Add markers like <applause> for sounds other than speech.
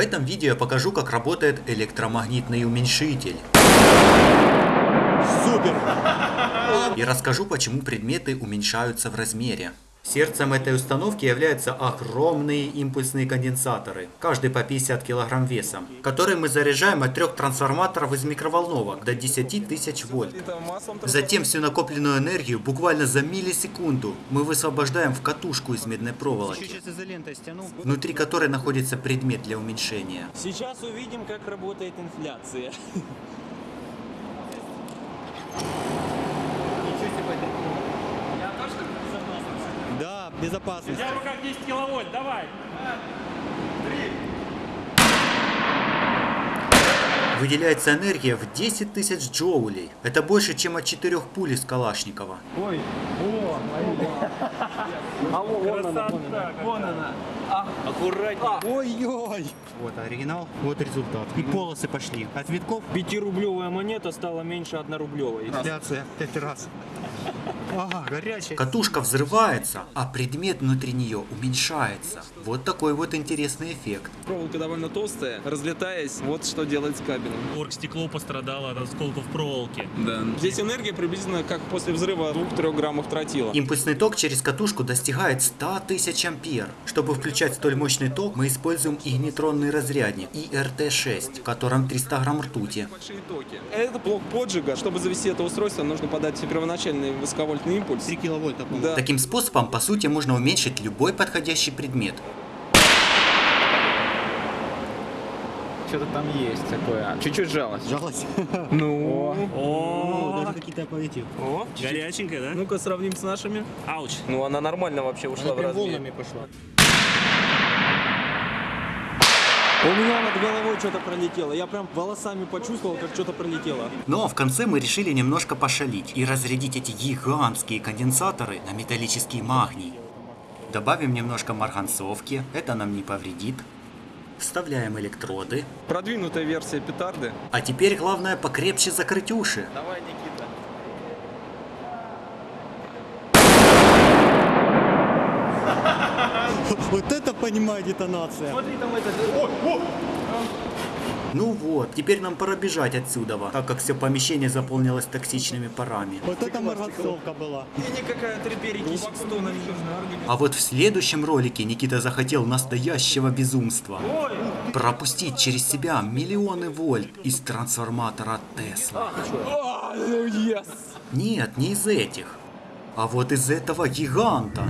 этом видео я покажу, как работает электромагнитный уменьшитель. Супер! И расскажу, почему предметы уменьшаются в размере. Сердцем этой установки являются огромные импульсные конденсаторы, каждый по 50 кг весом, которые мы заряжаем от трех трансформаторов из микроволновок до 10 тысяч вольт. Затем всю накопленную энергию буквально за миллисекунду мы высвобождаем в катушку из медной проволоки, внутри которой находится предмет для уменьшения. Сейчас увидим, как работает инфляция. <laughs> Да, безопасность. Я в руках 10 киловольт, давай. Выделяется энергия в 10 тысяч джоулей. Это больше, чем от четырех пуль из Калашникова. Красота. Вон она. Аккуратнее. Ой-ой. Вот оригинал, вот результат. И полосы пошли. От витков Пятирублевая монета стала меньше однорублевой. инфляция 5 раз. Ага, горячая. Катушка взрывается, а предмет внутри нее уменьшается. Вот такой вот интересный эффект. Проволока довольно толстая, разлетаясь, вот что делать с кабелем. Оргстекло пострадало от осколков проволоки. Да. Здесь энергия приблизительно как после взрыва 2-3 граммов тротила. Импульсный ток через катушку достигает 100 тысяч ампер. Чтобы включать столь мощный ток, мы используем игнитронный разрядник IRT-6, в котором 300 грамм ртути. Большие токи. Это блок поджига. Чтобы завести это устройство, нужно подать первоначальный высоковольтный импульс. 3 киловольта, Да. Таким способом, по сути, можно уменьшить любой подходящий предмет. Что-то там есть такое. Чуть-чуть жалость. Жалость. <laughs> Ну. О, Даже какие-то полетел. О. горяченькая, да? Ну-ка сравним с нашими. Ауч. Ну, она нормально вообще ушла в размер. пошла. У меня над головой что-то пролетело. Я прям волосами почувствовал, как что-то пролетело. Но в конце мы решили немножко пошалить и разрядить эти гигантские конденсаторы на металлический магний. Добавим немножко марганцовки, это нам не повредит. Вставляем электроды. Продвинутая версия петарды. А теперь главное покрепче закрыть уши. Давай, Никита. <laughs> Вот это понимаю детонация. Смотри, там это... Ну вот, теперь нам пора бежать отсюда, так как все помещение заполнилось токсичными парами. Вот это марганцовка была. И никакая перекись с тоном А вот в следующем ролике Никита захотел настоящего безумства. Пропустить через себя миллионы вольт из трансформатора Тесла. ну, Нет, не из этих. А вот из этого гиганта.